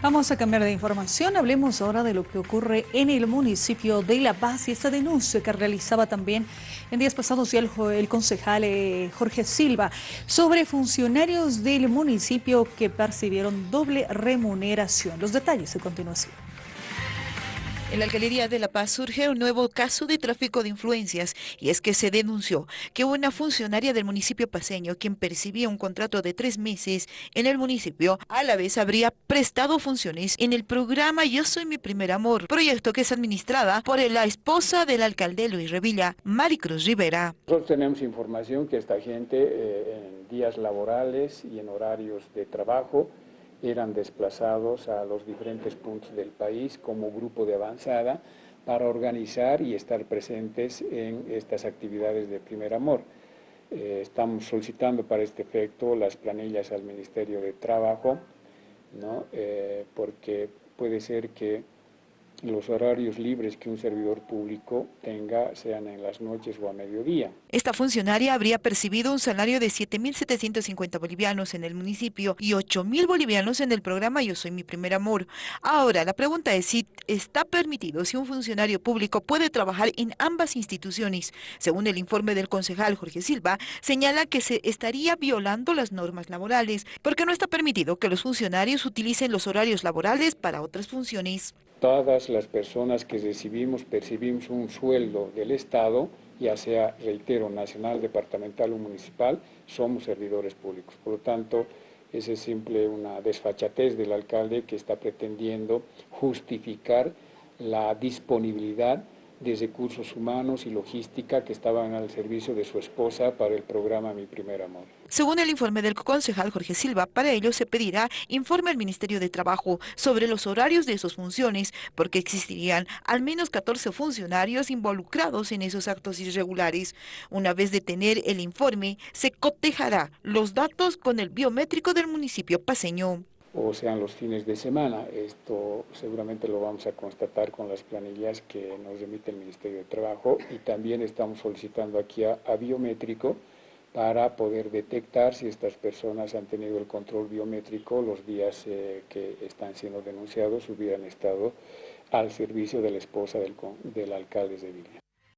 Vamos a cambiar de información, hablemos ahora de lo que ocurre en el municipio de La Paz y esta denuncia que realizaba también en días pasados el, el concejal eh, Jorge Silva sobre funcionarios del municipio que percibieron doble remuneración. Los detalles a continuación. En la alcaldía de La Paz surge un nuevo caso de tráfico de influencias y es que se denunció que una funcionaria del municipio paseño quien percibía un contrato de tres meses en el municipio a la vez habría prestado funciones en el programa Yo Soy Mi Primer Amor, proyecto que es administrada por la esposa del alcalde Luis Revilla, Maricruz Rivera. Nosotros tenemos información que esta gente eh, en días laborales y en horarios de trabajo eran desplazados a los diferentes puntos del país como grupo de avanzada para organizar y estar presentes en estas actividades de primer amor. Eh, estamos solicitando para este efecto las planillas al Ministerio de Trabajo, ¿no? Eh, porque puede ser que los horarios libres que un servidor público tenga sean en las noches o a mediodía. Esta funcionaria habría percibido un salario de 7.750 bolivianos en el municipio y 8.000 bolivianos en el programa Yo Soy Mi Primer Amor. Ahora, la pregunta es si está permitido si un funcionario público puede trabajar en ambas instituciones. Según el informe del concejal Jorge Silva, señala que se estaría violando las normas laborales porque no está permitido que los funcionarios utilicen los horarios laborales para otras funciones todas las personas que recibimos, percibimos un sueldo del Estado, ya sea, reitero, nacional, departamental o municipal, somos servidores públicos. Por lo tanto, esa es simple una desfachatez del alcalde que está pretendiendo justificar la disponibilidad de recursos humanos y logística que estaban al servicio de su esposa para el programa Mi Primer Amor. Según el informe del concejal Jorge Silva, para ello se pedirá informe al Ministerio de Trabajo sobre los horarios de sus funciones, porque existirían al menos 14 funcionarios involucrados en esos actos irregulares. Una vez de tener el informe, se cotejará los datos con el biométrico del municipio paseño o sean los fines de semana. Esto seguramente lo vamos a constatar con las planillas que nos remite el Ministerio de Trabajo y también estamos solicitando aquí a, biométrico para poder detectar si estas personas han tenido el control biométrico los días eh, que están siendo denunciados hubieran estado al servicio de la esposa del, del alcalde de Villa.